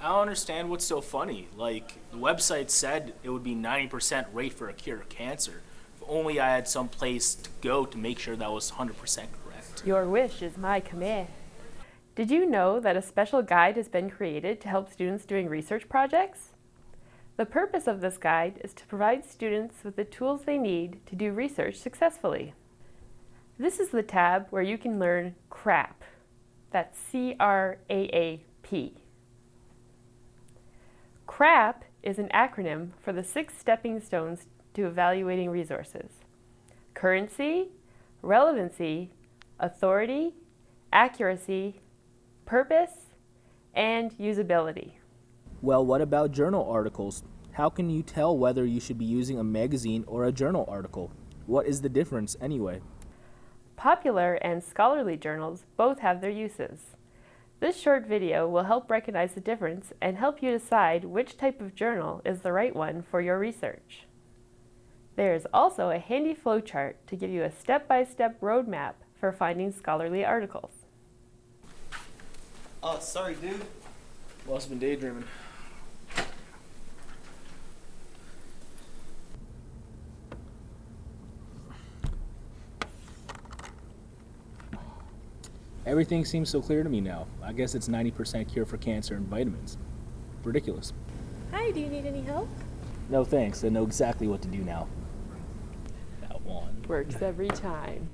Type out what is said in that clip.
understand what's so funny. Like, the website said it would be 90% rate for a cure of cancer. If only I had some place to go to make sure that was 100% correct. Your wish is my command. Did you know that a special guide has been created to help students doing research projects? The purpose of this guide is to provide students with the tools they need to do research successfully. This is the tab where you can learn CRAAP. That's C-R-A-A-P. CRAAP is an acronym for the six stepping stones to evaluating resources. Currency, relevancy, authority, accuracy, purpose, and usability. Well, what about journal articles? How can you tell whether you should be using a magazine or a journal article? What is the difference anyway? Popular and scholarly journals both have their uses. This short video will help recognize the difference and help you decide which type of journal is the right one for your research. There is also a handy flowchart to give you a step-by-step roadmap for finding scholarly articles. Oh, sorry, dude. Must have been daydreaming. Everything seems so clear to me now. I guess it's 90% cure for cancer and vitamins. Ridiculous. Hi, do you need any help? No thanks, I know exactly what to do now. That one. Works every time.